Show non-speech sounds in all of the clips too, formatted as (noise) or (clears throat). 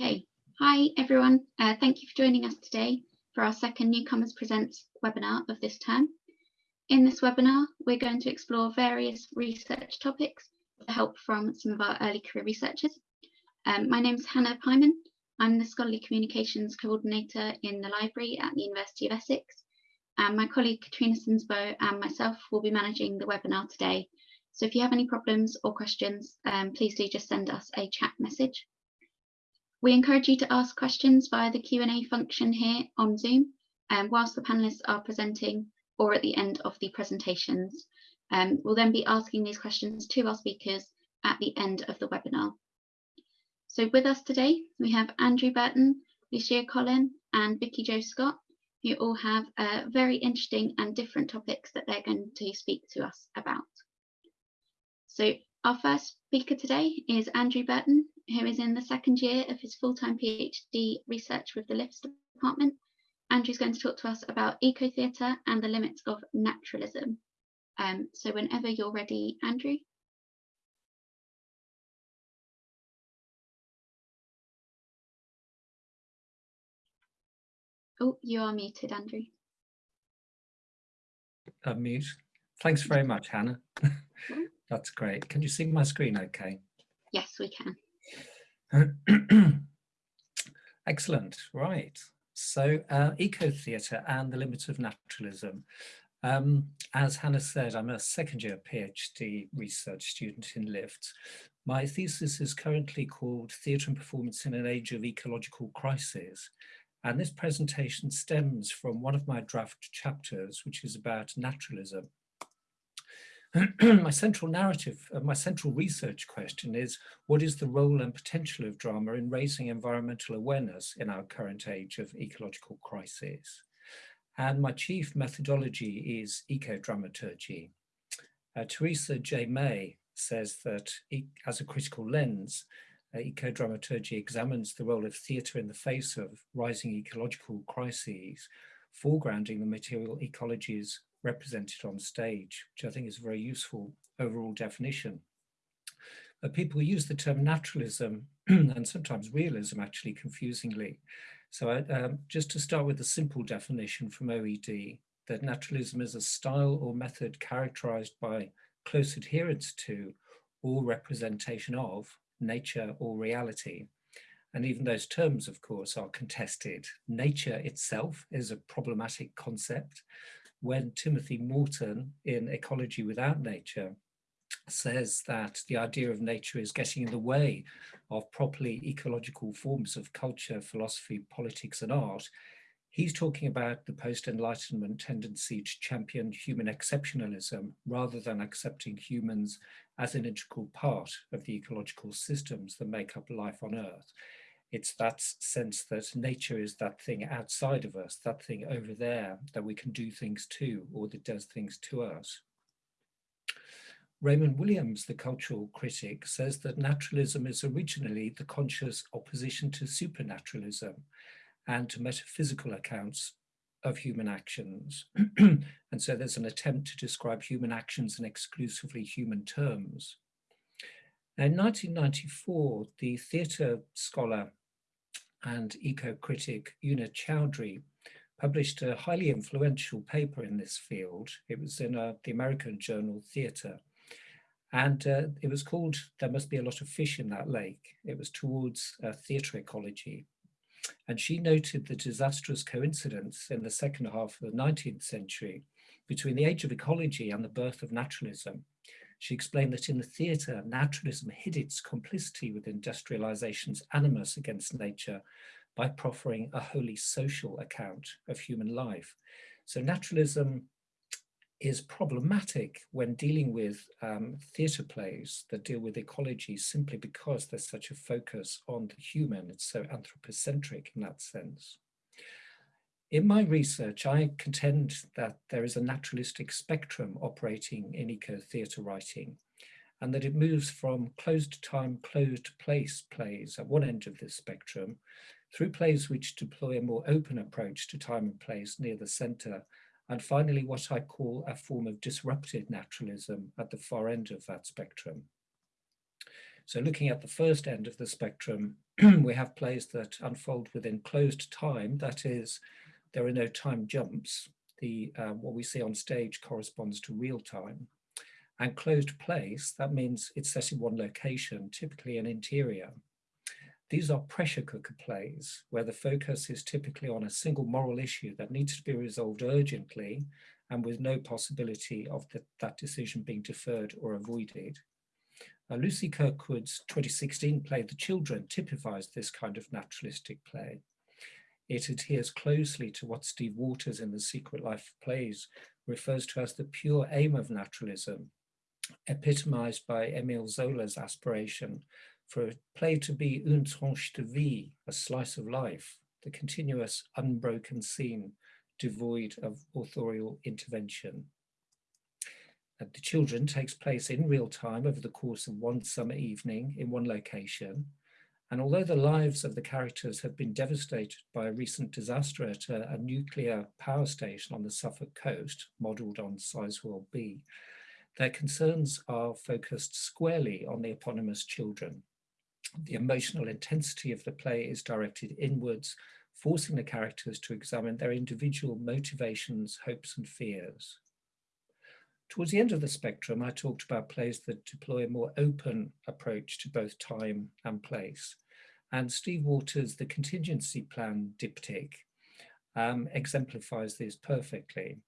Okay, hi everyone. Uh, thank you for joining us today for our second Newcomers Presents webinar of this term. In this webinar, we're going to explore various research topics with help from some of our early career researchers. Um, my name is Hannah Pyman. I'm the Scholarly Communications Coordinator in the library at the University of Essex. And my colleague Katrina Sinsbo and myself will be managing the webinar today. So if you have any problems or questions, um, please do just send us a chat message. We encourage you to ask questions via the Q&A function here on Zoom um, whilst the panellists are presenting or at the end of the presentations. Um, we'll then be asking these questions to our speakers at the end of the webinar. So with us today, we have Andrew Burton, Lucia Collin and Vicky Jo Scott, who all have uh, very interesting and different topics that they're going to speak to us about. So our first speaker today is Andrew Burton, who is in the second year of his full-time PhD research with the LiFTS department. Andrew's going to talk to us about eco-theatre and the limits of naturalism. Um, so whenever you're ready, Andrew. Oh, you are muted, Andrew. Unmute. Thanks very much, Hannah. (laughs) That's great. Can you see my screen okay? Yes, we can. (clears throat) Excellent, right. So uh, eco-theatre and the limits of naturalism. Um, as Hannah said, I'm a second year PhD research student in LiFTS. My thesis is currently called Theatre and Performance in an Age of Ecological Crisis. And this presentation stems from one of my draft chapters, which is about naturalism. (clears throat) my central narrative, uh, my central research question is, what is the role and potential of drama in raising environmental awareness in our current age of ecological crisis? And my chief methodology is eco-dramaturgy. Uh, Theresa J. May says that e as a critical lens, uh, eco-dramaturgy examines the role of theatre in the face of rising ecological crises, foregrounding the material ecologies represented on stage, which I think is a very useful overall definition. But people use the term naturalism (clears throat) and sometimes realism actually confusingly. So I, um, just to start with a simple definition from OED, that naturalism is a style or method characterized by close adherence to or representation of nature or reality. And even those terms, of course, are contested. Nature itself is a problematic concept when Timothy Morton in Ecology Without Nature says that the idea of nature is getting in the way of properly ecological forms of culture, philosophy, politics and art, he's talking about the post-enlightenment tendency to champion human exceptionalism rather than accepting humans as an integral part of the ecological systems that make up life on earth. It's that sense that nature is that thing outside of us, that thing over there that we can do things to or that does things to us. Raymond Williams, the cultural critic, says that naturalism is originally the conscious opposition to supernaturalism and to metaphysical accounts of human actions. (clears throat) and so there's an attempt to describe human actions in exclusively human terms. in 1994, the theatre scholar and eco-critic Una Chaudhuri published a highly influential paper in this field. It was in uh, the American journal Theatre. And uh, it was called There Must Be a Lot of Fish in That Lake. It was towards uh, theatre ecology. And she noted the disastrous coincidence in the second half of the 19th century between the age of ecology and the birth of naturalism. She explained that in the theatre, naturalism hid its complicity with industrialization's animus against nature by proffering a wholly social account of human life. So naturalism is problematic when dealing with um, theatre plays that deal with ecology simply because there's such a focus on the human. It's so anthropocentric in that sense. In my research, I contend that there is a naturalistic spectrum operating in eco-theatre writing and that it moves from closed time, closed place plays at one end of this spectrum through plays which deploy a more open approach to time and place near the centre and finally what I call a form of disrupted naturalism at the far end of that spectrum. So looking at the first end of the spectrum, (clears throat) we have plays that unfold within closed time, that is, there are no time jumps. The uh, What we see on stage corresponds to real time. And closed place, that means it's set in one location, typically an interior. These are pressure cooker plays, where the focus is typically on a single moral issue that needs to be resolved urgently and with no possibility of the, that decision being deferred or avoided. Uh, Lucy Kirkwood's 2016 play The Children typifies this kind of naturalistic play. It adheres closely to what Steve Waters in The Secret Life of Plays refers to as the pure aim of naturalism, epitomized by Emile Zola's aspiration for a play to be une tranche de vie, a slice of life, the continuous unbroken scene devoid of authorial intervention. And the children takes place in real time over the course of one summer evening in one location. And although the lives of the characters have been devastated by a recent disaster at a, a nuclear power station on the Suffolk coast, modelled on Sizewell B, their concerns are focused squarely on the eponymous children the emotional intensity of the play is directed inwards, forcing the characters to examine their individual motivations, hopes and fears. Towards the end of the spectrum, I talked about plays that deploy a more open approach to both time and place. And Steve Waters' The Contingency Plan diptych um, exemplifies this perfectly.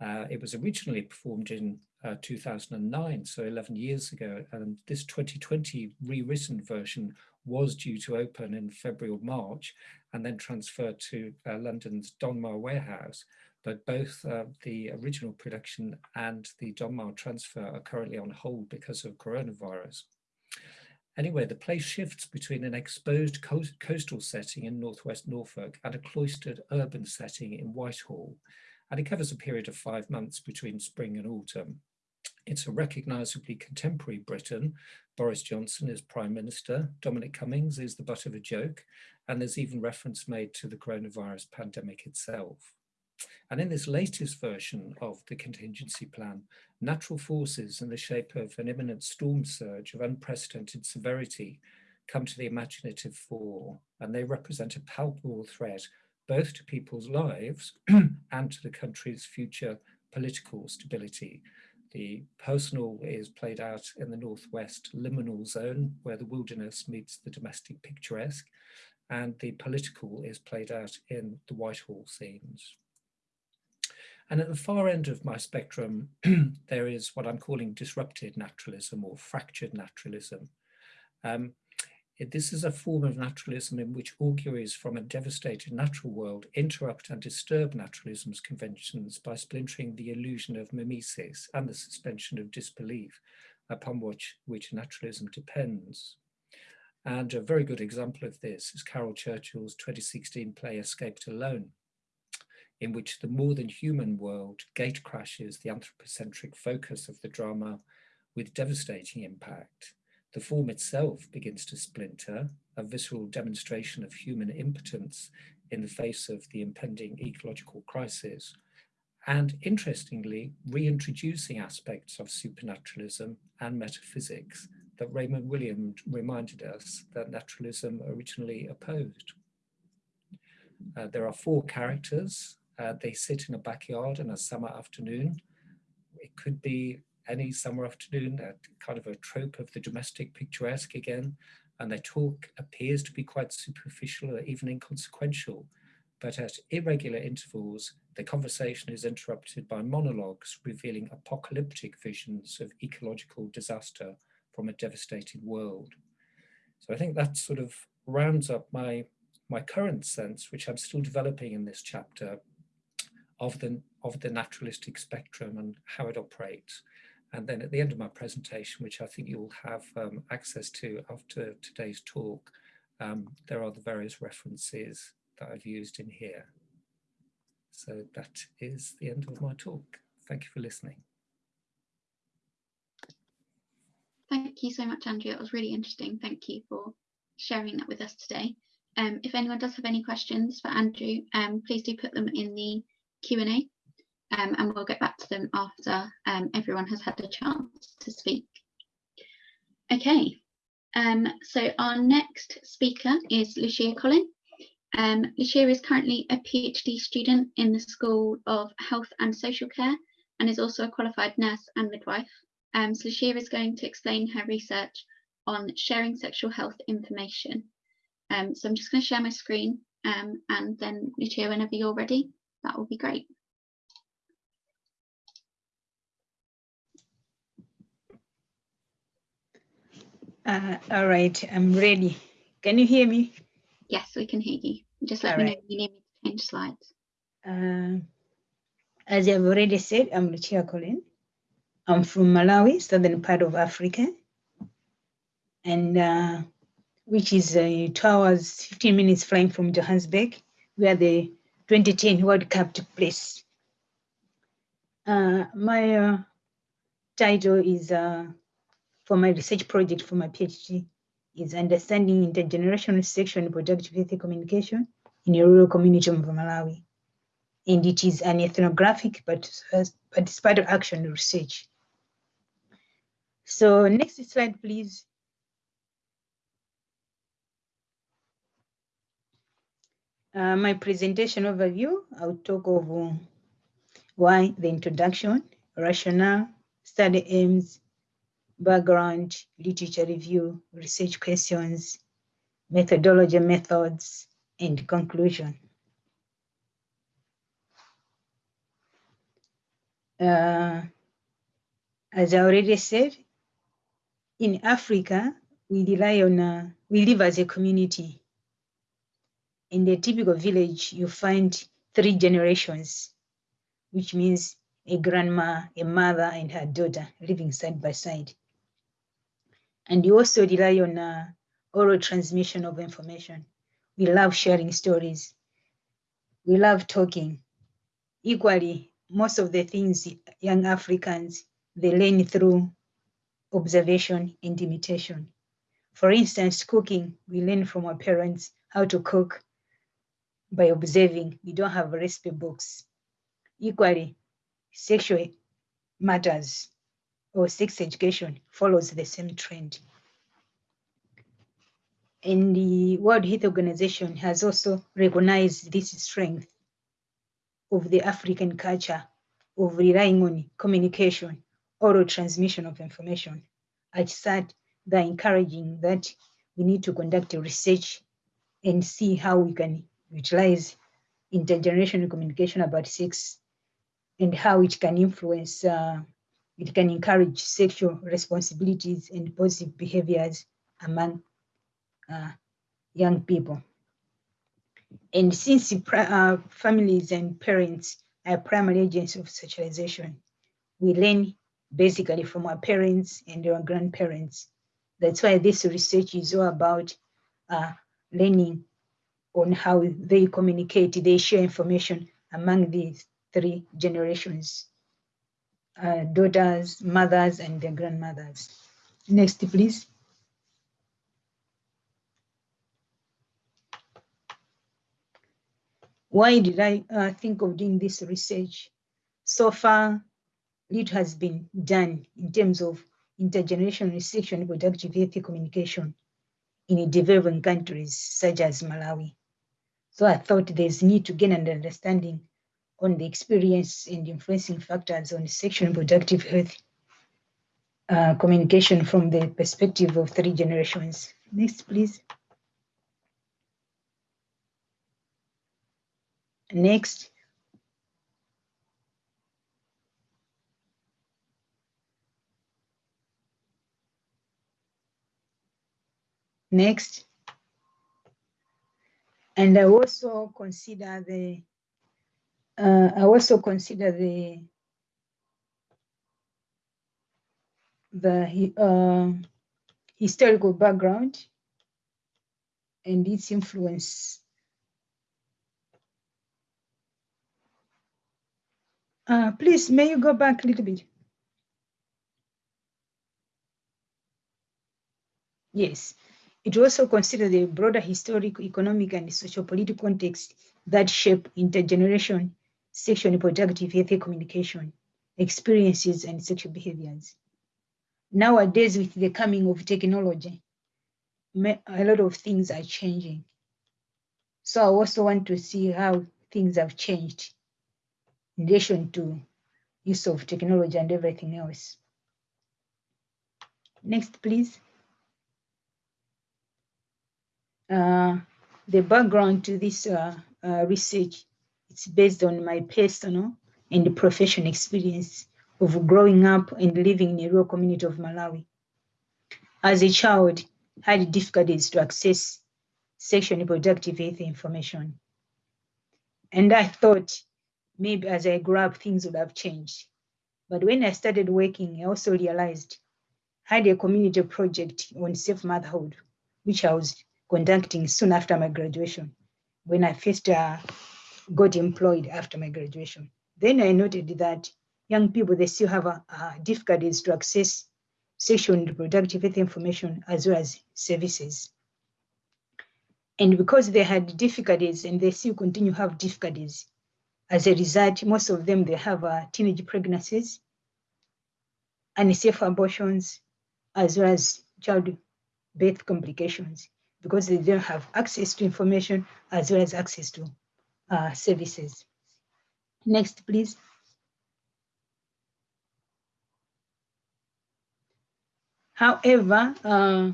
Uh, it was originally performed in uh, 2009, so 11 years ago, and this 2020 rewritten version was due to open in February or March and then transferred to uh, London's Donmar warehouse. But both uh, the original production and the Donmar transfer are currently on hold because of coronavirus. Anyway, the play shifts between an exposed coastal setting in northwest Norfolk and a cloistered urban setting in Whitehall and it covers a period of five months between spring and autumn. It's a recognisably contemporary Britain. Boris Johnson is Prime Minister, Dominic Cummings is the butt of a joke, and there's even reference made to the coronavirus pandemic itself. And in this latest version of the contingency plan, natural forces in the shape of an imminent storm surge of unprecedented severity come to the imaginative fore, and they represent a palpable threat both to people's lives (clears throat) and to the country's future political stability. The personal is played out in the northwest liminal zone where the wilderness meets the domestic picturesque and the political is played out in the Whitehall scenes. And at the far end of my spectrum, (clears throat) there is what I'm calling disrupted naturalism or fractured naturalism. Um, this is a form of naturalism in which auguries from a devastated natural world interrupt and disturb naturalism's conventions by splintering the illusion of mimesis and the suspension of disbelief upon which, which naturalism depends. And a very good example of this is Caryl Churchill's 2016 play Escaped Alone, in which the more than human world gate crashes the anthropocentric focus of the drama with devastating impact the form itself begins to splinter, a visceral demonstration of human impotence in the face of the impending ecological crisis, and interestingly, reintroducing aspects of supernaturalism and metaphysics that Raymond Williams reminded us that naturalism originally opposed. Uh, there are four characters. Uh, they sit in a backyard on a summer afternoon. It could be any summer afternoon, a kind of a trope of the domestic picturesque again, and their talk appears to be quite superficial or even inconsequential, but at irregular intervals, the conversation is interrupted by monologues revealing apocalyptic visions of ecological disaster from a devastated world. So I think that sort of rounds up my, my current sense, which I'm still developing in this chapter, of the, of the naturalistic spectrum and how it operates. And then at the end of my presentation, which I think you'll have um, access to after today's talk, um, there are the various references that I've used in here. So that is the end of my talk. Thank you for listening. Thank you so much, Andrew. It was really interesting. Thank you for sharing that with us today. Um, if anyone does have any questions for Andrew, um, please do put them in the Q&A um, and we'll get back to them after um, everyone has had a chance to speak. Okay, Um, so our next speaker is Lucia Collin. Um, Lucia is currently a PhD student in the School of Health and Social Care and is also a qualified nurse and midwife. Um, so Lucia is going to explain her research on sharing sexual health information. Um, so I'm just going to share my screen and then Lucia, whenever you're ready, that will be great. Uh, all right, I'm ready. Can you hear me? Yes, we can hear you. Just let All me right. know if you need me to change slides. Uh, as I've already said, I'm Lucia Colin. I'm from Malawi, southern part of Africa, and uh, which is uh, two hours, 15 minutes flying from Johannesburg, where the 2010 World Cup took place. Uh, my uh, title is uh, for my research project for my PhD is understanding intergenerational sexual and productive health communication in a rural community of Malawi. And it is an ethnographic, but, it's of action research. So next slide, please. Uh, my presentation overview, I'll talk of uh, why the introduction, rationale, study aims, background, literature review, research questions, methodology methods, and conclusion. Uh, as I already said, in Africa, we rely on, uh, we live as a community. In the typical village, you find three generations, which means a grandma, a mother, and her daughter living side by side. And you also rely on uh, oral transmission of information. We love sharing stories. We love talking. Equally, most of the things young Africans, they learn through observation and imitation. For instance, cooking, we learn from our parents how to cook by observing. We don't have recipe books. Equally, sexual matters or sex education follows the same trend. And the World Health Organization has also recognized this strength of the African culture of relying on communication, oral transmission of information. At said, they're encouraging that we need to conduct research and see how we can utilize intergenerational communication about sex and how it can influence, uh, it can encourage sexual responsibilities and positive behaviors among uh, young people. And since uh, families and parents are primary agents of socialization, we learn basically from our parents and our grandparents. That's why this research is all about uh, learning on how they communicate, they share information among these three generations, uh, daughters, mothers, and their grandmothers. Next, please. Why did I uh, think of doing this research? So far, it has been done in terms of intergenerational research and productive health communication in developing countries such as Malawi. So I thought there's need to gain an understanding on the experience and influencing factors on sexual and productive health uh, communication from the perspective of three generations. Next, please. Next. Next. And I also consider the, uh, I also consider the, the uh, historical background and its influence. Uh, please, may you go back a little bit? Yes, it also considers the broader historical, economic, and social political context that shape intergeneration, sexual and reproductive health communication, experiences, and sexual behaviors. Nowadays, with the coming of technology, a lot of things are changing. So I also want to see how things have changed in relation to use of technology and everything else. Next, please. Uh, the background to this uh, uh, research, it's based on my personal and professional experience of growing up and living in a rural community of Malawi. As a child, I had difficulties to access sexually reproductive health information. And I thought maybe as I grew up, things would have changed. But when I started working, I also realized I had a community project on safe motherhood, which I was conducting soon after my graduation, when I first uh, got employed after my graduation. Then I noted that young people, they still have uh, difficulties to access sexual and reproductive health information as well as services. And because they had difficulties and they still continue to have difficulties, as a result, most of them, they have uh, teenage pregnancies, unsafe abortions, as well as childbirth complications, because they don't have access to information as well as access to uh, services. Next, please. However, uh,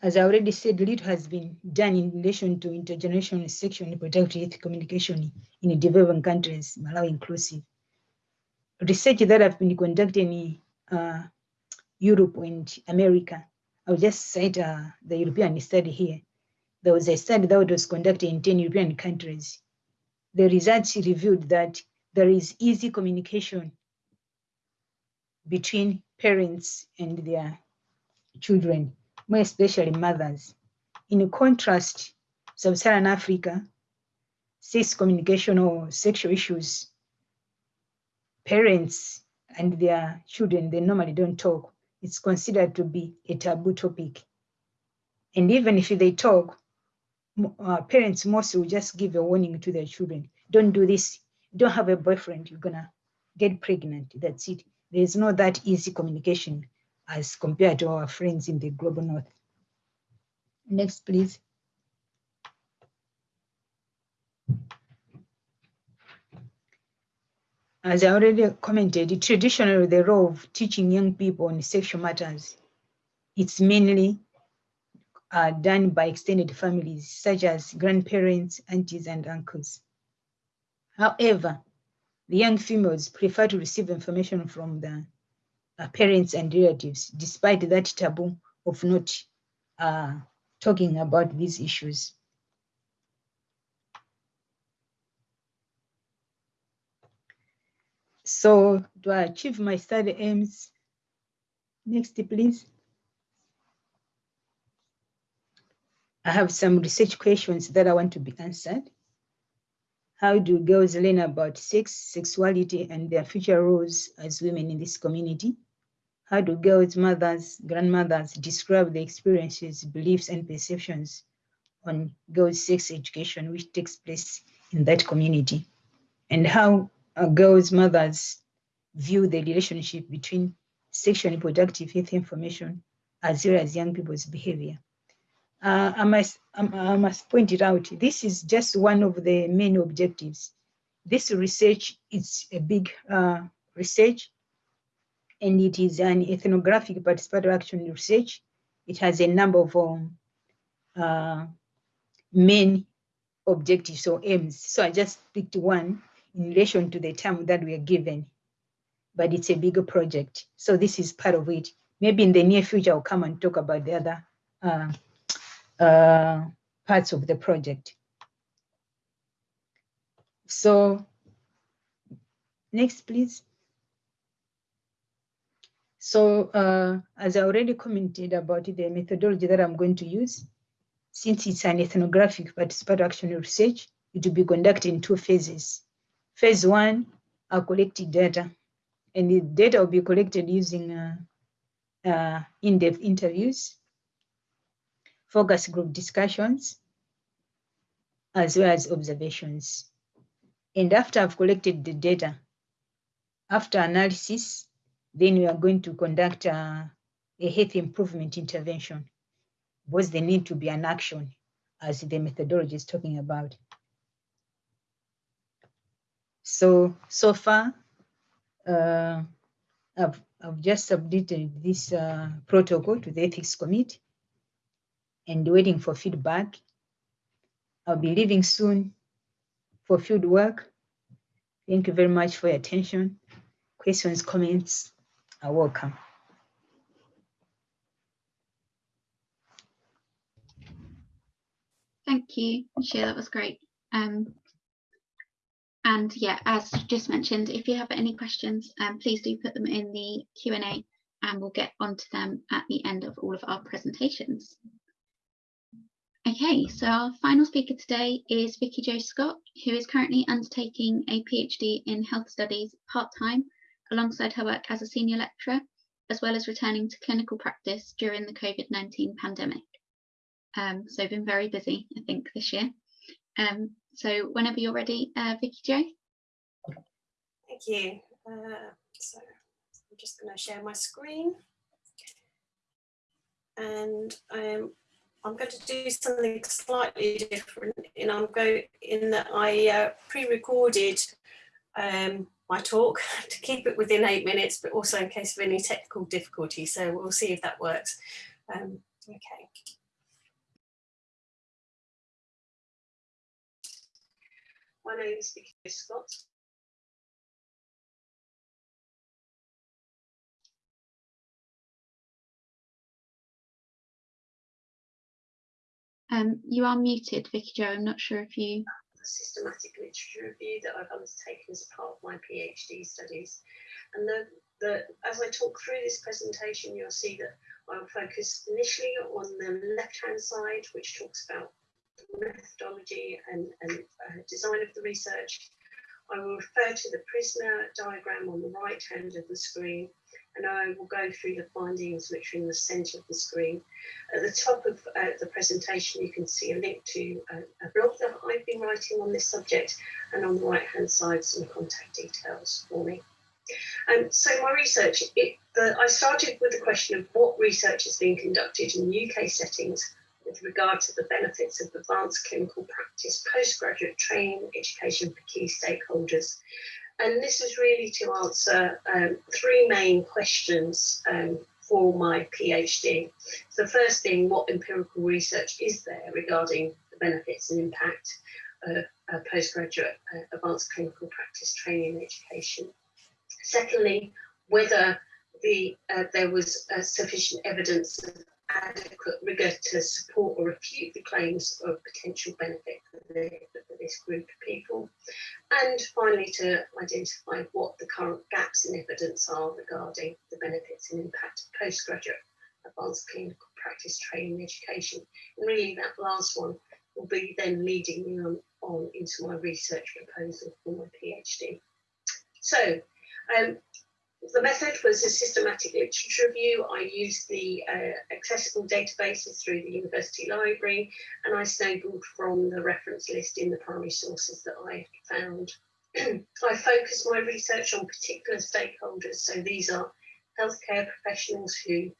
as I already said, little has been done in relation to intergenerational sexual and reproductive communication in developing countries, Malawi inclusive. Research that have been conducted in uh, Europe and America, I'll just cite uh, the European study here. There was a study that was conducted in 10 European countries. The results revealed that there is easy communication between parents and their children more especially mothers. In contrast, Sub-Saharan Africa, sex communication or sexual issues, parents and their children, they normally don't talk. It's considered to be a taboo topic. And even if they talk, uh, parents mostly will just give a warning to their children. Don't do this. don't have a boyfriend, you're gonna get pregnant. That's it. There's not that easy communication as compared to our friends in the global north. Next, please. As I already commented, traditionally the role of teaching young people on sexual matters, it's mainly uh, done by extended families such as grandparents, aunties, and uncles. However, the young females prefer to receive information from the uh, parents and relatives, despite that taboo of not uh, talking about these issues. So to achieve my study aims, next please. I have some research questions that I want to be answered. How do girls learn about sex, sexuality, and their future roles as women in this community? How do girls, mothers, grandmothers describe the experiences, beliefs, and perceptions on girls' sex education which takes place in that community? And how girls, mothers view the relationship between sexual and reproductive health information as well as young people's behavior. Uh, I, must, I must point it out, this is just one of the main objectives. This research is a big uh, research and it is an ethnographic participatory action research. It has a number of um, uh, main objectives or aims. So I just picked one in relation to the term that we are given, but it's a bigger project. So this is part of it. Maybe in the near future, I'll come and talk about the other uh, parts of the project. So next, please. So uh, as I already commented about the methodology that I'm going to use, since it's an ethnographic participatory action research, it will be conducted in two phases. Phase one, I collected data, and the data will be collected using uh, uh, in-depth interviews, focus group discussions, as well as observations. And after I've collected the data, after analysis, then we are going to conduct a, a health improvement intervention. was the need to be an action as the methodology is talking about. So, so far, uh, I've, I've just submitted this uh, protocol to the ethics committee and waiting for feedback. I'll be leaving soon for field work. Thank you very much for your attention. Questions, comments are welcome. Thank you, Michelle, that was great. Um, and yeah, as just mentioned, if you have any questions, um, please do put them in the Q&A and we'll get onto them at the end of all of our presentations. Okay, so our final speaker today is Vicky Jo Scott, who is currently undertaking a PhD in health studies part-time alongside her work as a senior lecturer, as well as returning to clinical practice during the COVID-19 pandemic. Um, so been very busy, I think, this year. Um, so whenever you're ready, uh, Vicky Jo. Thank you. Uh, so I'm just going to share my screen. And um, I'm going to do something slightly different. And I'm going in that I uh, pre-recorded um, my talk (laughs) to keep it within eight minutes, but also in case of any technical difficulty. So we'll see if that works. Um, okay. My name is Vicky Scott. Um, you are muted, Vicky Jo. I'm not sure if you. Systematic literature review that I've undertaken as part of my PhD studies. And the, the, as I talk through this presentation, you'll see that I'll focus initially on the left-hand side, which talks about methodology and, and uh, design of the research. I will refer to the Prisma diagram on the right hand of the screen and I will go through the findings which are in the centre of the screen. At the top of uh, the presentation you can see a link to a, a, blog that I've been writing on this subject and on the right hand side some contact details for me. And um, so my research, it, the, I started with the question of what research is being conducted in UK settings with regard to the benefits of advanced clinical practice postgraduate training education for key stakeholders. And this is really to answer um, three main questions um, for my PhD. So the first being what empirical research is there regarding the benefits and impact of uh, postgraduate uh, advanced clinical practice training and education. Secondly, whether the, uh, there was uh, sufficient evidence of adequate rigour to support or refute the claims of potential benefit for, the, for, this group of people. And finally, to identify what the current gaps in evidence are regarding the benefits and impact of postgraduate advanced clinical practice training education. And really that last one will be then leading me on, on into my research proposal for my PhD. So um, the method was a systematic literature review. I used the uh, accessible databases through the university library and I snowballed from the reference list in the primary sources that I found. (clears throat) I focused my research on particular stakeholders. So these are healthcare professionals who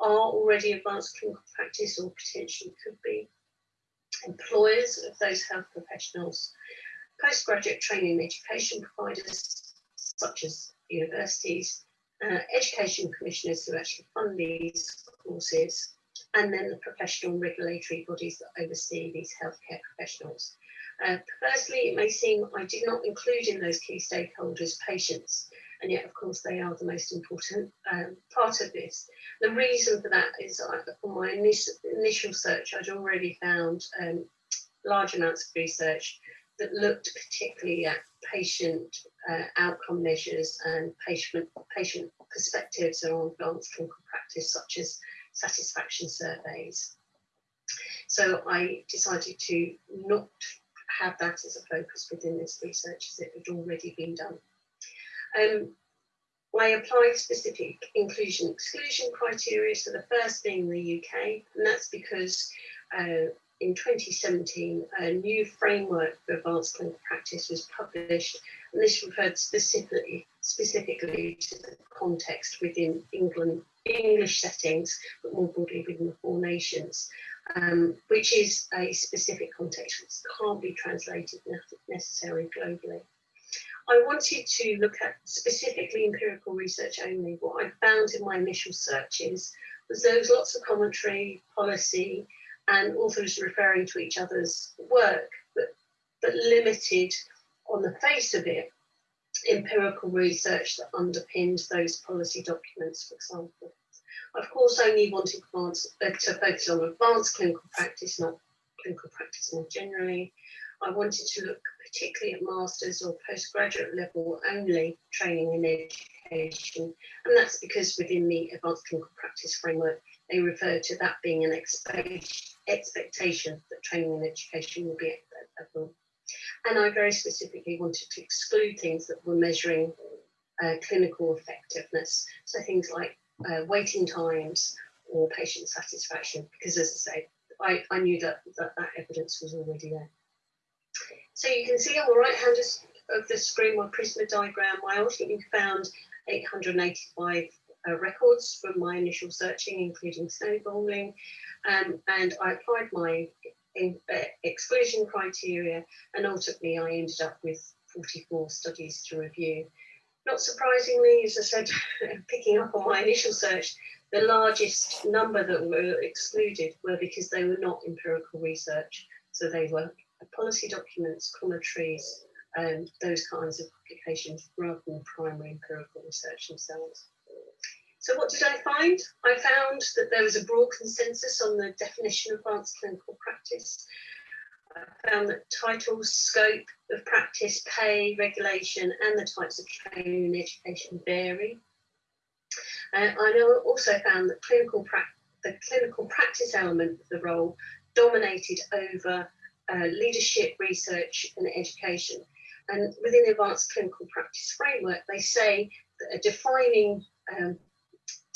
are already advanced clinical practice or potentially could be, employers of those health professionals, postgraduate training and education providers such as universities, uh, education commissioners who actually fund these courses, and then the professional regulatory bodies that oversee these healthcare professionals. Uh, firstly, it may seem I did not include in those key stakeholders patients, and yet, of course, they are the most important um, part of this. The reason for that is from my initial, initial search, I'd already found um, large amounts of research that looked particularly at patient uh, outcome measures and patient, patient perspectives on advanced clinical practice, such as satisfaction surveys. So I decided to not have that as a focus within this research as it had already been done. Um, I applied specific inclusion exclusion criteria, so the first being the UK, and that's because uh, in 2017, a new framework for advanced clinical practice was published, and this referred specifically, specifically to the context within England English settings, but more broadly within the four nations, um, which is a specific context which can't be translated necessarily globally. I wanted to look at specifically empirical research only. What I found in my initial searches was there was lots of commentary, policy, and authors referring to each other's work, but, but limited on the face of it empirical research that underpinned those policy documents, for example. I, of course, only wanted uh, to focus on advanced clinical practice, not clinical practice more generally. I wanted to look particularly at master's or postgraduate level only training in education. And that's because within the advanced clinical practice framework, they refer to that being an expectation that training and education will be level. And I very specifically wanted to exclude things that were measuring uh, clinical effectiveness. So things like uh, waiting times or patient satisfaction, because as I say, I, I knew that, that that evidence was already there. So you can see on the right hand of the screen my Prisma diagram, I ultimately found 885 uh, records from my initial searching, including snowballing, um, and I applied my in, uh, exclusion criteria, and ultimately I ended up with 44 studies to review. Not surprisingly, as I said, (laughs) picking up on my initial search, the largest number that were excluded were because they were not empirical research. So they were policy documents, commentaries, and um, those kinds of publications rather than primary empirical research themselves. So what did I find? I found that there was a broad consensus on the definition of advanced clinical practice. I found that titles, scope of practice, pay, regulation, and the types of training and education vary. Uh, I also found that clinical the clinical practice element of the role dominated over uh, leadership, research, and education. And within the advanced clinical practice framework, they say that a defining um,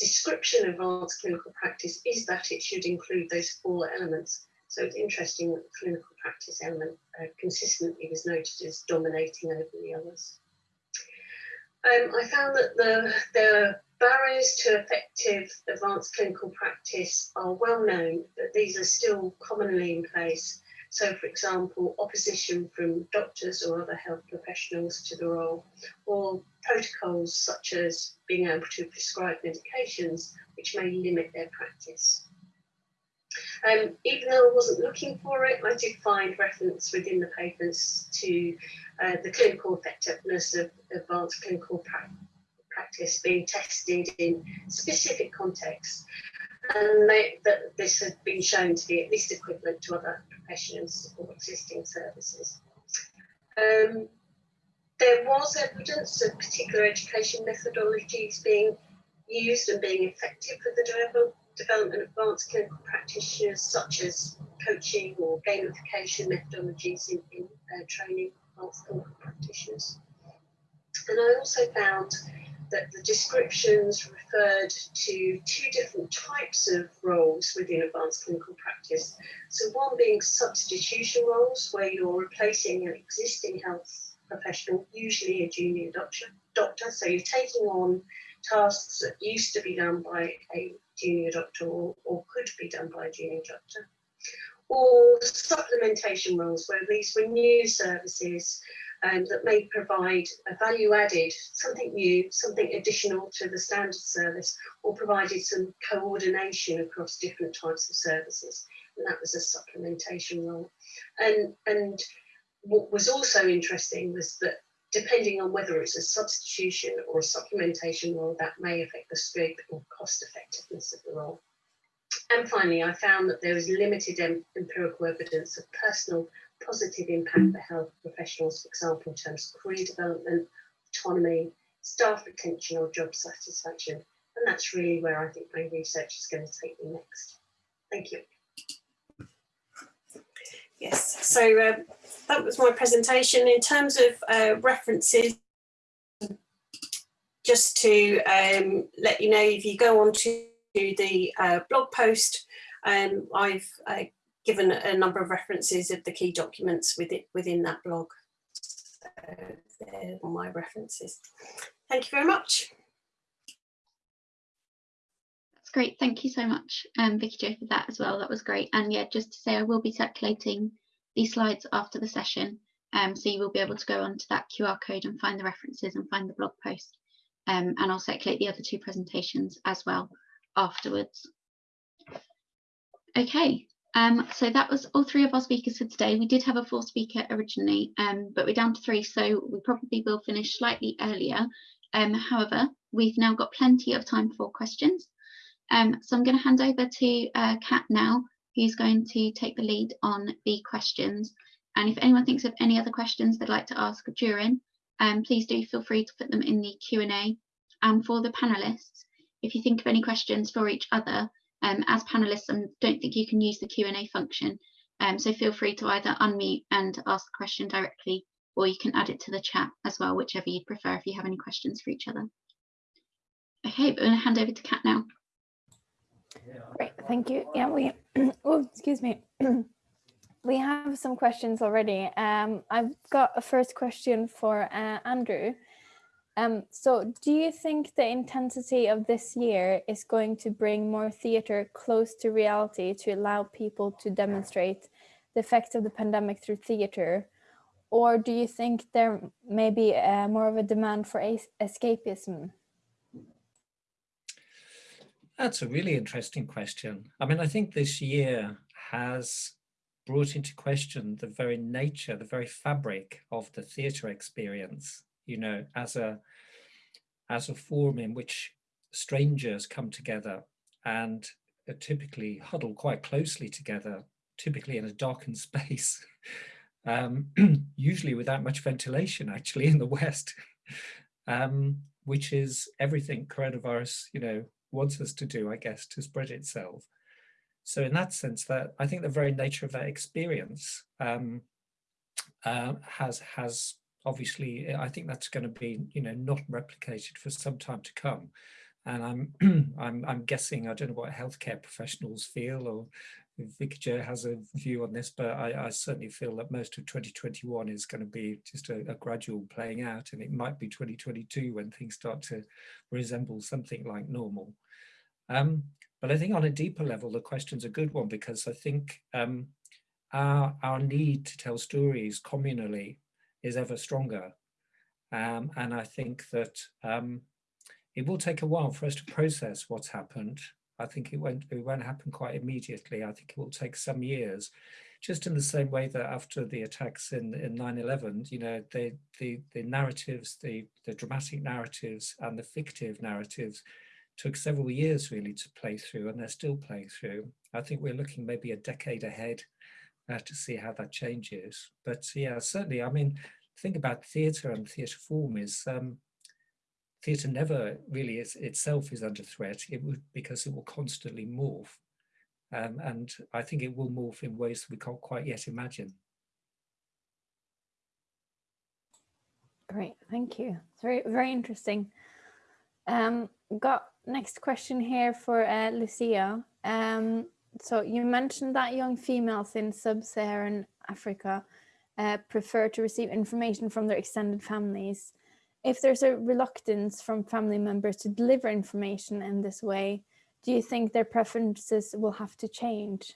description of advanced clinical practice is that it should include those four elements. So it's interesting that the clinical practice element uh, consistently was noted as dominating over the others. Um, I found that the, the barriers to effective advanced clinical practice are well known, but these are still commonly in place so, for example, opposition from doctors or other health professionals to the role, or protocols such as being able to prescribe medications which may limit their practice. Um, even though I wasn't looking for it, I did find reference within the papers to uh, the clinical effectiveness of advanced clinical pra practice being tested in specific contexts and they, that this has been shown to be at least equivalent to other professions or existing services. Um, there was evidence of particular education methodologies being used and being effective for the development of advanced clinical practitioners, such as coaching or gamification methodologies in, in uh, training advanced clinical practitioners. And I also found that the descriptions referred to two different types of roles within advanced clinical practice. So one being substitution roles, where you're replacing an existing health professional, usually a junior doctor. doctor. So you're taking on tasks that used to be done by a junior doctor or, or could be done by a junior doctor. Or supplementation roles, where these were new services um, that may provide a value added, something new, something additional to the standard service, or provided some coordination across different types of services. And that was a supplementation role. And, and what was also interesting was that depending on whether it's a substitution or a supplementation role, that may affect the scope or cost effectiveness of the role. And finally, I found that there was limited empirical evidence of personal positive impact for health professionals, for example, in terms of career development, autonomy, staff retention or job satisfaction. And that's really where I think my research is going to take me next. Thank you. Yes, so um, that was my presentation. In terms of uh, references, just to um, let you know, if you go on to the uh, blog post, um, I've uh, given a number of references of the key documents within, within that blog. So they're my references. Thank you very much. That's great. Thank you so much, um, Vicky Jo, for that as well. That was great. And yeah, just to say, I will be circulating these slides after the session. Um, so you will be able to go onto that QR code and find the references and find the blog post. Um, and I'll circulate the other two presentations as well afterwards. Okay, um, so that was all three of our speakers for today. We did have a fourth speaker originally, um, but we're down to three, so we probably will finish slightly earlier. Um, however, we've now got plenty of time for questions. Um, so I'm going to hand over to uh, Kat now, who's going to take the lead on the questions. And if anyone thinks of any other questions they'd like to ask during, um, please do feel free to put them in the Q&A. And for the panelists, if you think of any questions for each other, um, as panelists, I don't think you can use the Q&A function. Um, so feel free to either unmute and ask the question directly, or you can add it to the chat as well, whichever you'd prefer if you have any questions for each other. Okay, but I'm going to hand over to Kat now. Great, thank you. Yeah, we, (clears throat) oh, excuse me. (clears throat) we have some questions already. Um, I've got a first question for uh, Andrew. Um, so do you think the intensity of this year is going to bring more theatre close to reality to allow people to demonstrate the effects of the pandemic through theatre? Or do you think there may be uh, more of a demand for escapism? That's a really interesting question. I mean, I think this year has brought into question the very nature, the very fabric of the theatre experience, you know, as a, as a form in which strangers come together and typically huddle quite closely together, typically in a darkened (laughs) space, um, (clears throat) usually without much ventilation actually in the West, (laughs) um, which is everything coronavirus, you know, wants us to do, I guess, to spread itself. So in that sense, that I think the very nature of that experience um, uh, has has obviously, I think that's going to be, you know, not replicated for some time to come. And I'm (clears throat) I'm I'm guessing I don't know what healthcare professionals feel or Vicky has a view on this, but I, I, certainly feel that most of 2021 is going to be just a, a, gradual playing out and it might be 2022 when things start to resemble something like normal. Um, but I think on a deeper level, the question's a good one because I think um, our, our need to tell stories communally is ever stronger. Um, and I think that um, it will take a while for us to process what's happened. I think it won't, it won't happen quite immediately. I think it will take some years, just in the same way that after the attacks in, in 9-11, you know, the, the, the narratives, the, the dramatic narratives and the fictive narratives took several years really to play through and they're still playing through. I think we're looking maybe a decade ahead uh, to see how that changes. But yeah, certainly, I mean, think about theatre and theatre form is um, theatre never really is itself is under threat. It would because it will constantly morph. Um, and I think it will morph in ways that we can't quite yet imagine. Great, thank you. It's very, very interesting. Um, got next question here for uh, Lucia. Um, so you mentioned that young females in sub-Saharan Africa uh, prefer to receive information from their extended families. If there's a reluctance from family members to deliver information in this way, do you think their preferences will have to change?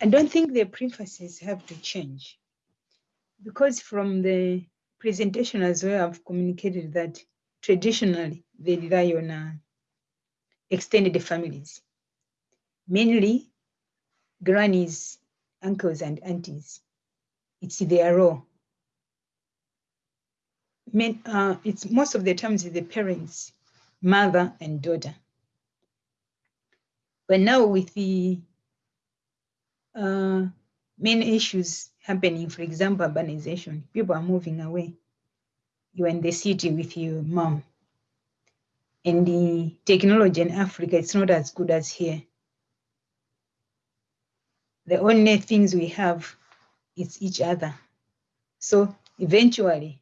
I don't think the prefaces have to change because from the presentation as well, I've communicated that traditionally they rely on uh, extended families, mainly grannies, uncles and aunties. It's their role. Men, uh, it's most of the times the parents, mother and daughter. But now with the uh, many issues happening, for example, urbanization, people are moving away. You're in the city with your mom. And the technology in Africa, it's not as good as here. The only things we have is each other. So eventually,